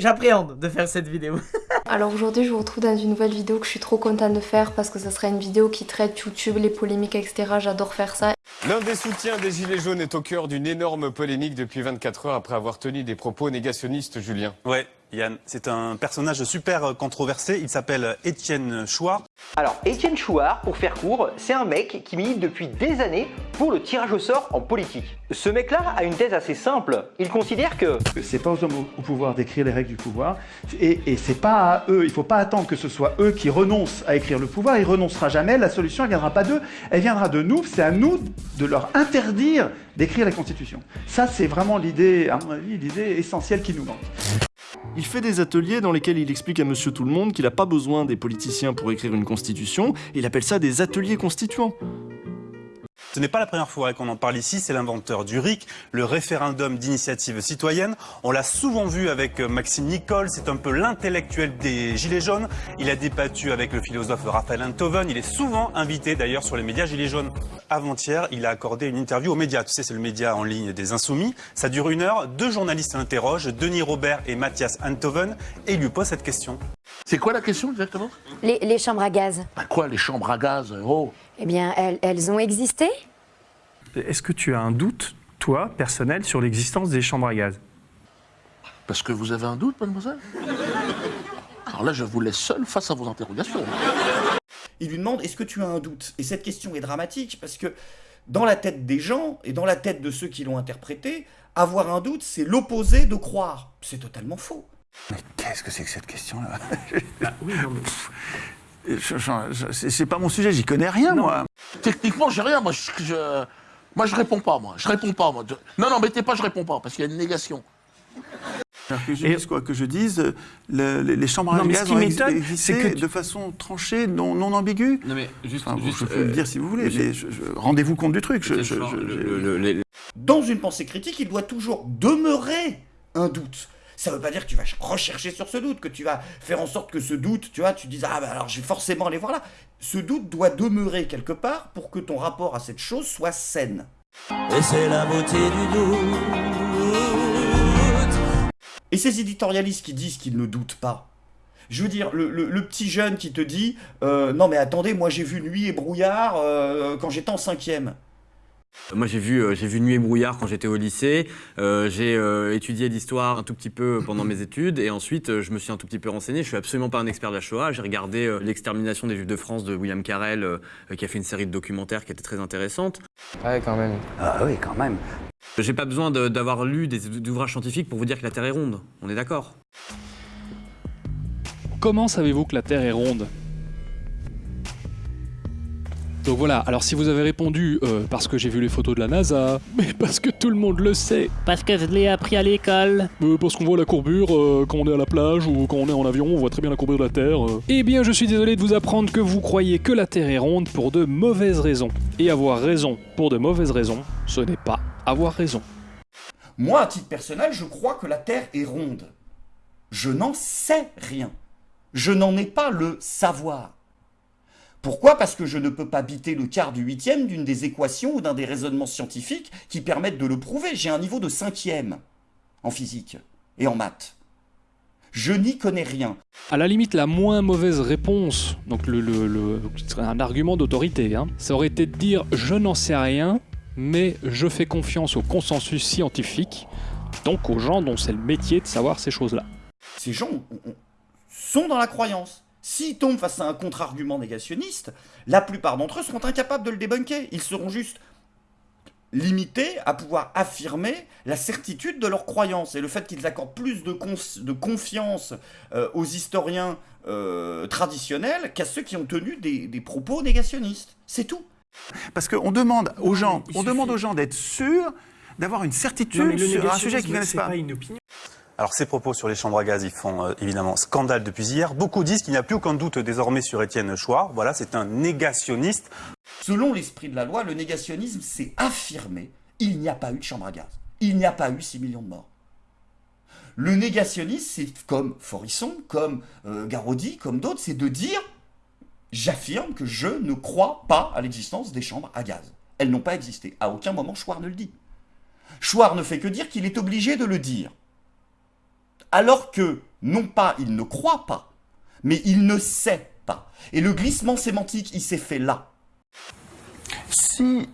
j'appréhende de faire cette vidéo. Alors aujourd'hui je vous retrouve dans une nouvelle vidéo que je suis trop contente de faire parce que ça sera une vidéo qui traite YouTube, les polémiques etc. J'adore faire ça. L'un des soutiens des Gilets jaunes est au cœur d'une énorme polémique depuis 24 heures après avoir tenu des propos négationnistes, Julien. Ouais, Yann, c'est un personnage super controversé. Il s'appelle Étienne Chouard. Alors, Étienne Chouard, pour faire court, c'est un mec qui milite depuis des années pour le tirage au sort en politique. Ce mec-là a une thèse assez simple. Il considère que... C'est pas aux hommes au pouvoir d'écrire les règles du pouvoir. Et, et c'est pas à eux, il faut pas attendre que ce soit eux qui renoncent à écrire le pouvoir. Il renoncera jamais. La solution, elle viendra pas d'eux, elle viendra de nous. C'est à nous de leur interdire d'écrire la Constitution. Ça, c'est vraiment l'idée, à mon avis, l'idée essentielle qui nous manque. Il fait des ateliers dans lesquels il explique à monsieur tout le monde qu'il n'a pas besoin des politiciens pour écrire une constitution, et il appelle ça des ateliers constituants. Ce n'est pas la première fois qu'on en parle ici, c'est l'inventeur du RIC, le référendum d'initiative citoyenne. On l'a souvent vu avec Maxime Nicole, c'est un peu l'intellectuel des Gilets jaunes. Il a débattu avec le philosophe Raphaël Enthoven, il est souvent invité d'ailleurs sur les médias Gilets jaunes. Avant-hier, il a accordé une interview aux médias, tu sais c'est le média en ligne des Insoumis. Ça dure une heure, deux journalistes l'interrogent, Denis Robert et Mathias Enthoven, et il lui pose cette question. C'est quoi la question exactement? Les, les, chambres à gaz. Bah quoi, les chambres à gaz? Oh Eh bien, elles, elles ont existé Est-ce que tu as un doute, toi, personnel, sur l'existence des chambres à gaz? Parce que vous avez un doute, mademoiselle? Alors là, je vous laisse seul face à vos interrogations. Il lui demande Est-ce que tu as un doute? Et cette question est dramatique parce que dans la tête des gens et dans la tête de ceux qui l'ont interprété, avoir un doute, c'est l'opposé de croire. C'est totalement faux. Mais qu'est-ce que c'est que cette question-là? Bah oui, non mais... C'est pas mon sujet, j'y connais rien, moi. Techniquement, j'ai rien. Moi, je, je- moi, je réponds pas, moi. Je réponds pas, moi. Non, non, mettez pas, je réponds pas, parce qu'il y a une négation. Que je Et- dise quoi Que je dise, euh, le- les, les chambres Non, à gaz ce qui ont m'étonne, existé c'est que tu- de façon tranchée, non, non ambiguë. Non mais juste, Enfin, juste, je peux euh, le dire si vous voulez, mais je- je- rendez-vous compte du truc. Je, Étienne je- Chouard, je- le- j'ai- le- le- les- Dans une pensée critique, il doit toujours demeurer un doute. Ça ne veut pas dire que tu vas rechercher sur ce doute, que tu vas faire en sorte que ce doute, tu vois, tu dis ah ben alors je vais forcément aller voir là. Ce doute doit demeurer quelque part pour que ton rapport à cette chose soit saine. Et c'est la beauté du doute. Et ces éditorialistes qui disent qu'ils ne doutent pas. Je veux dire, le, le- le petit jeune qui te dit euh, Non mais attendez, moi j'ai vu Nuit et Brouillard euh, quand j'étais en cinquième. Moi j'ai vu, euh, j'ai vu Nuit et brouillard quand j'étais au lycée, Euh, j'ai euh, étudié l'histoire un tout petit peu pendant mes études et ensuite je me suis un tout petit peu renseigné. Je suis absolument pas un expert de la Shoah, j'ai regardé euh, l'extermination des Juifs de France de William Carell euh, qui a fait une série de documentaires qui était très intéressante. Ouais, quand même. Ah oui, quand même. J'ai pas besoin de- d'avoir lu des ouvrages scientifiques pour vous dire que la Terre est ronde, on est d'accord Comment savez-vous que la Terre est ronde? Donc voilà, alors si vous avez répondu euh, parce que j'ai vu les photos de la NASA, mais parce que tout le monde le sait, Parce que je l'ai appris à l'école. euh, parce qu'on voit la courbure euh, quand on est à la plage ou quand on est en avion, on voit très bien la courbure de la Terre. Eh bien, je suis désolé de vous apprendre que vous croyez que la Terre est ronde pour de mauvaises raisons. Et avoir raison pour de mauvaises raisons, ce n'est pas avoir raison. Moi, à titre personnel, je crois que la Terre est ronde. Je n'en sais rien. Je n'en ai pas le savoir. Pourquoi? Parce que je ne peux pas biter le quart du huitième d'une des équations ou d'un des raisonnements scientifiques qui permettent de le prouver. J'ai un niveau de cinquième en physique et en maths. Je n'y connais rien. À la limite, la moins mauvaise réponse, donc le, le- le- ce serait un argument d'autorité, hein, ça aurait été de dire je n'en sais rien, mais je fais confiance au consensus scientifique, donc aux gens dont c'est le métier de savoir ces choses-là. Ces gens ont- ont- sont dans la croyance. S'ils tombent face à un contre-argument négationniste, la plupart d'entre eux seront incapables de le débunker. Ils seront juste limités à pouvoir affirmer la certitude de leur croyance et le fait qu'ils accordent plus de, confiance euh, aux historiens euh, traditionnels qu'à ceux qui ont tenu des, des propos négationnistes. C'est tout. Parce qu'on demande aux gens, on demande aux gens d'être sûrs, d'avoir une certitude sur un sujet qu'ils ne connaissent pas. Alors ces propos sur les chambres à gaz, ils font euh, évidemment scandale depuis hier. Beaucoup disent qu'il n'y a plus aucun doute désormais sur Étienne Chouard. Voilà, c'est un négationniste. Selon l'esprit de la loi, le négationnisme, c'est affirmer il n'y a pas eu de chambre à gaz. Il n'y a pas eu 6 millions de morts. Le négationnisme, c'est comme Forisson, comme euh, comme d'autres, c'est de dire j'affirme que je ne crois pas à l'existence des chambres à gaz. Elles n'ont pas existé. À aucun moment, Chouard ne le dit. Chouard ne fait que dire qu'il est obligé de le dire. Alors que, non pas il ne croit pas, mais il ne sait pas. Et le glissement sémantique, il s'est fait là. Si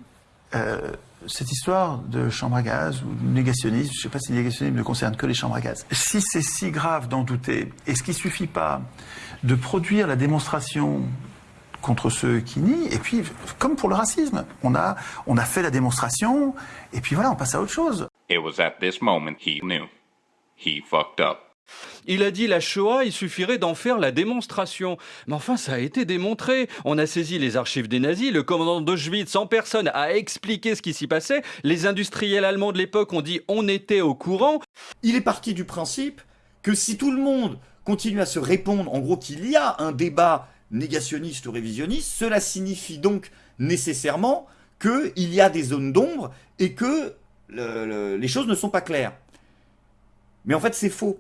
euh, cette histoire de chambre à gaz ou de négationnisme, je ne sais pas si le négationnisme ne concerne que les chambres à gaz, si c'est si grave d'en douter, est-ce qu'il ne suffit pas de produire la démonstration contre ceux qui nient, et puis, comme pour le racisme, on a, on a fait la démonstration, et puis voilà, on passe à autre chose. It was at this moment he knew. He fucked up. Il a dit la Shoah, il suffirait d'en faire la démonstration. Mais enfin, ça a été démontré. On a saisi les archives des nazis, le commandant d'Auschwitz en personne a expliqué ce qui s'y passait, les industriels allemands de l'époque ont dit on était au courant. Il est parti du principe que si tout le monde continue à se répondre, en gros qu'il y a un débat négationniste ou révisionniste, cela signifie donc nécessairement qu'il y a des zones d'ombre et que les choses ne sont pas claires. Mais en fait, c'est faux.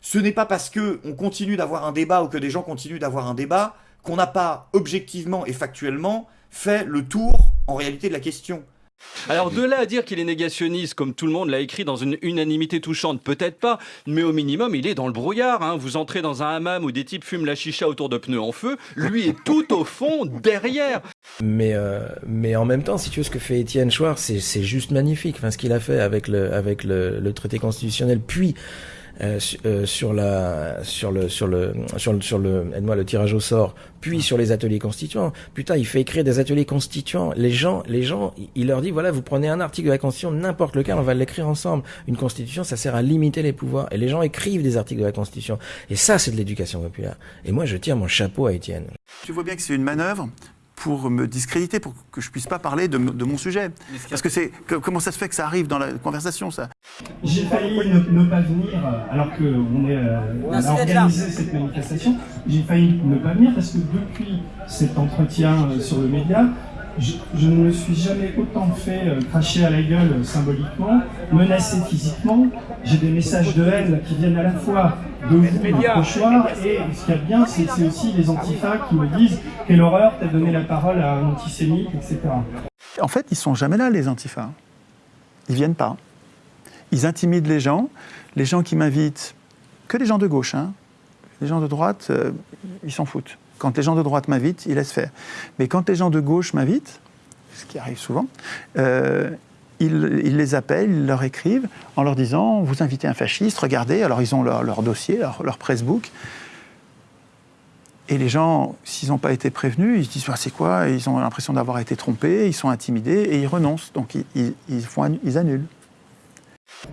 Ce n'est pas parce que on continue d'avoir un débat ou que des gens continuent d'avoir un débat qu'on n'a pas objectivement et factuellement fait le tour en réalité de la question. Alors de là à dire qu'il est négationniste, comme tout le monde l'a écrit dans une unanimité touchante, peut-être pas, mais au minimum il est dans le brouillard. Hein. Vous entrez dans un hammam où des types fument la chicha autour de pneus en feu, lui est tout au fond, derrière. Mais, euh, mais en même temps, si tu veux, ce que fait Étienne Chouard, c'est juste magnifique. Enfin, ce qu'il a fait avec le, avec le, le traité constitutionnel, puis euh, euh, sur la sur le sur le sur le sur le moi le tirage au sort puis sur les ateliers constituants. Putain il fait écrire des ateliers constituants. Les gens les gens il leur dit voilà vous prenez un article de la constitution n'importe lequel on va l'écrire ensemble. Une constitution ça sert à limiter les pouvoirs. Et les gens écrivent des articles de la constitution. Et ça c'est de l'éducation populaire. Et moi je tire mon chapeau à Étienne. Tu vois bien que c'est une manœuvre pour me discréditer, pour que je puisse pas parler de, de mon sujet. Parce que c'est comment ça se fait que ça arrive dans la conversation, ça? J'ai failli ne, ne, pas venir, alors qu'on est euh, on a organisé cette manifestation. J'ai failli ne pas venir parce que depuis cet entretien euh, sur le média, je, je, ne me suis jamais autant fait euh, cracher à la gueule euh, symboliquement, menacé physiquement. J'ai des messages de haine qui viennent à la fois de vous, un pochoir, et ce qu'il y a de bien, c'est aussi les antifas qui me disent « Quelle horreur, t'as donné la parole à un antisémite, etc. » En fait, ils sont jamais là, les antifas. Ils viennent pas. Ils intimident les gens. Les gens qui m'invitent, que les gens de gauche, hein. les gens de droite, euh, ils s'en foutent. Quand les gens de droite m'invitent, ils laissent faire. Mais quand les gens de gauche m'invitent, ce qui arrive souvent, euh, ils, les appellent, ils leur écrivent en leur disant Vous invitez un fasciste, regardez. Alors ils ont leur, dossier, leur, leur pressbook. Et les gens, s'ils n'ont pas été prévenus, ils se disent ah, C'est quoi? Ils ont l'impression d'avoir été trompés, ils sont intimidés et ils renoncent. Donc ils, ils, font, ils annulent.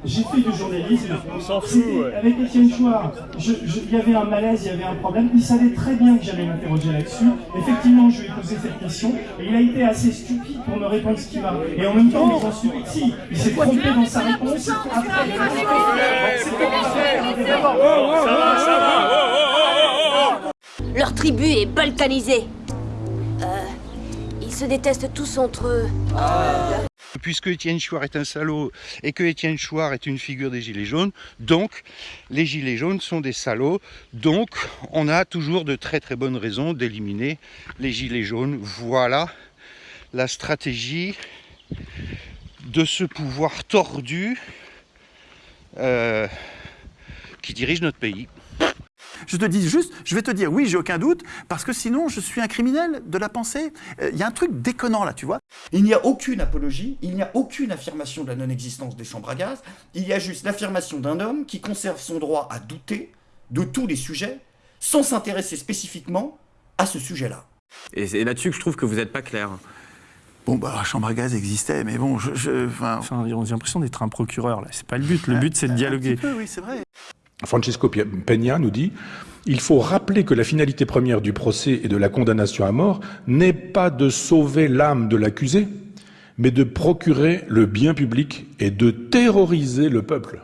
J'ai fait du journalisme. Ouais. Avec Étienne Chouard, il y avait un malaise, il y avait un problème. Il savait très bien que j'allais m'interroger là-dessus. Effectivement, je lui ai posé cette question. Et il a été assez stupide pour me répondre ce qu'il m'a. Et en même temps, il stupide. Si, il s'est trompé dans sa réponse. Leur tribu est balkanisée. Euh, ils se détestent tous entre eux. Ah. Puisque Étienne Chouard est un salaud et que Étienne Chouard est une figure des Gilets jaunes, donc les Gilets jaunes sont des salauds, donc on a toujours de très très bonnes raisons d'éliminer les Gilets jaunes. Voilà la stratégie de ce pouvoir tordu euh, qui dirige notre pays. Je te dis juste, je vais te dire oui, j'ai aucun doute, parce que sinon je suis un criminel de la pensée. Il euh, y a un truc déconnant là, tu vois. Il n'y a aucune apologie, il n'y a aucune affirmation de la non-existence des chambres à gaz, il y a juste l'affirmation d'un homme qui conserve son droit à douter de tous les sujets sans s'intéresser spécifiquement à ce sujet-là. Et c'est là-dessus que je trouve que vous n'êtes pas clair. Bon, bah, la chambre à gaz existait, mais bon, je. je enfin... enfin on a l'impression d'être un procureur, là. C'est pas le but. Le but, c'est de dialoguer. Un petit peu, oui, c'est vrai. Francesco Peña nous dit il faut rappeler que la finalité première du procès et de la condamnation à mort n'est pas de sauver l'âme de l'accusé, mais de procurer le bien public et de terroriser le peuple.